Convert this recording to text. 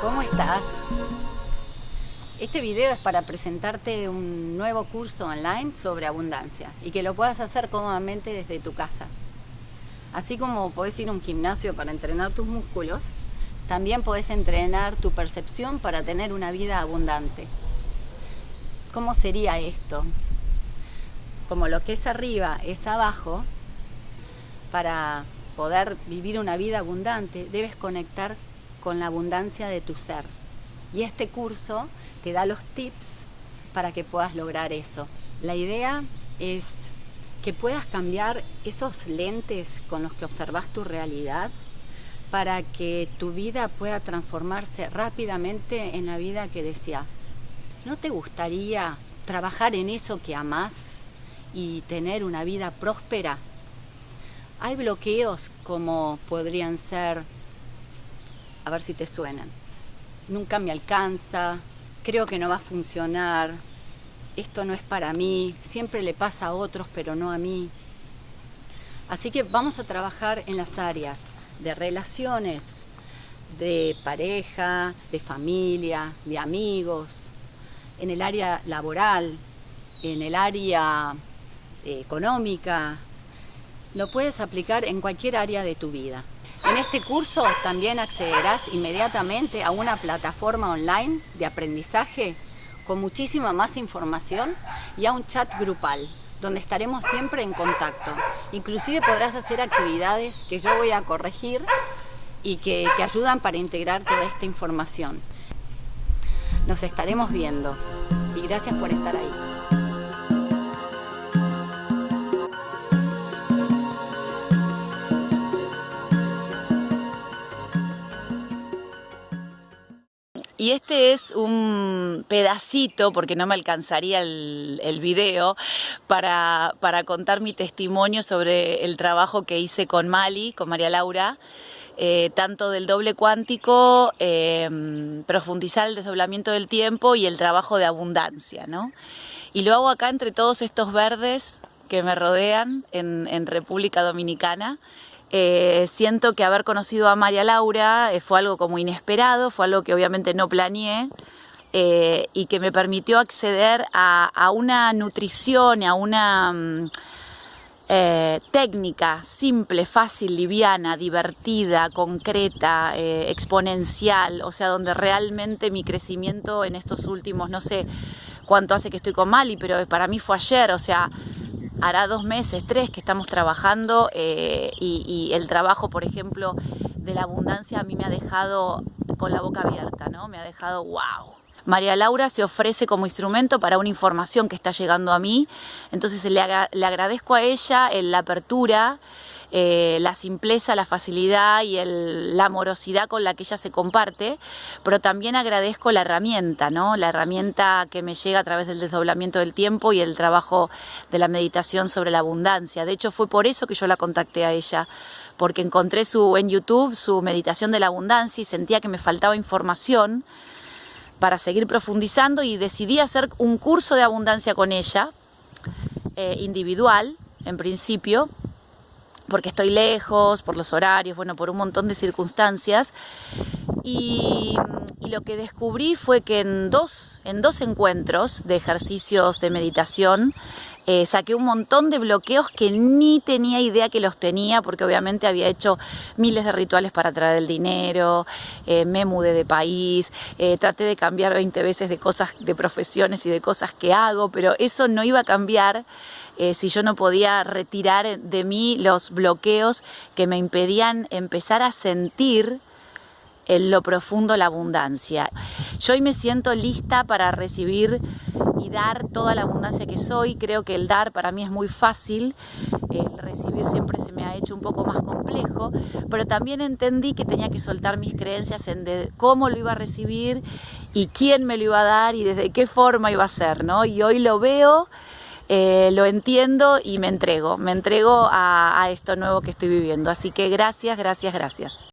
¿cómo estás? Este video es para presentarte un nuevo curso online sobre abundancia y que lo puedas hacer cómodamente desde tu casa. Así como podés ir a un gimnasio para entrenar tus músculos, también podés entrenar tu percepción para tener una vida abundante. ¿Cómo sería esto? Como lo que es arriba es abajo, para poder vivir una vida abundante, debes conectar con la abundancia de tu ser. Y este curso te da los tips para que puedas lograr eso. La idea es que puedas cambiar esos lentes con los que observas tu realidad para que tu vida pueda transformarse rápidamente en la vida que deseas. ¿No te gustaría trabajar en eso que amas y tener una vida próspera? Hay bloqueos como podrían ser, a ver si te suenan, nunca me alcanza, creo que no va a funcionar, esto no es para mí, siempre le pasa a otros pero no a mí. Así que vamos a trabajar en las áreas de relaciones, de pareja, de familia, de amigos, en el área laboral, en el área eh, económica, lo puedes aplicar en cualquier área de tu vida. En este curso también accederás inmediatamente a una plataforma online de aprendizaje con muchísima más información y a un chat grupal donde estaremos siempre en contacto. Inclusive podrás hacer actividades que yo voy a corregir y que te ayudan para integrar toda esta información. Nos estaremos viendo y gracias por estar ahí. Y este es un pedacito, porque no me alcanzaría el, video, para, para, contar mi testimonio sobre el trabajo que hice con Mali, con María Laura, eh, tanto del doble cuántico, eh, profundizar el desdoblamiento del tiempo y el trabajo de abundancia. ¿no? Y lo hago acá entre todos estos verdes que me rodean en República Dominicana. Eh, siento que haber conocido a María Laura eh, fue algo como inesperado, fue algo que obviamente no planeé eh, y que me permitió acceder a, una nutrición, a una mm, técnica simple, fácil, liviana, divertida, concreta, exponencial, o sea, donde realmente mi crecimiento en estos últimos, no sé cuánto hace que estoy con Mali, pero para mí fue ayer, o sea, hará dos meses, tres que estamos trabajando eh, y, el trabajo, por ejemplo, de la abundancia a mí me ha dejado con la boca abierta, ¿no? Me ha dejado wow. María Laura se ofrece como instrumento para una información que está llegando a mí, entonces le, le agradezco a ella la apertura, eh, la simpleza, la facilidad y la amorosidad con la que ella se comparte, pero también agradezco la herramienta, ¿no? la herramienta que me llega a través del desdoblamiento del tiempo y el trabajo de la meditación sobre la abundancia. De hecho, fue por eso que yo la contacté a ella, porque encontré su, en YouTube su meditación de la abundancia y sentía que me faltaba información para seguir profundizando y decidí hacer un curso de abundancia con ella, eh, individual en principio, porque estoy lejos, por los horarios, bueno, por un montón de circunstancias. Y, lo que descubrí fue que en dos, en dos encuentros de ejercicios de meditación eh, saqué un montón de bloqueos que ni tenía idea que los tenía porque obviamente había hecho miles de rituales para traer el dinero, eh, me mudé de país, eh, traté de cambiar 20 veces de cosas, de profesiones y de cosas que hago, pero eso no iba a cambiar si yo no podía retirar de mí los bloqueos que me impedían empezar a sentir en lo profundo la abundancia. Yo hoy me siento lista para recibir y dar toda la abundancia que soy. Creo que el dar para mí es muy fácil, el recibir siempre se me ha hecho un poco más complejo, pero también entendí que tenía que soltar mis creencias en de cómo lo iba a recibir y quién me lo iba a dar y desde qué forma iba a ser, ¿no? Y hoy lo veo, eh, lo entiendo y me entrego, me entrego a, a esto nuevo que estoy viviendo. Así que gracias, gracias, gracias.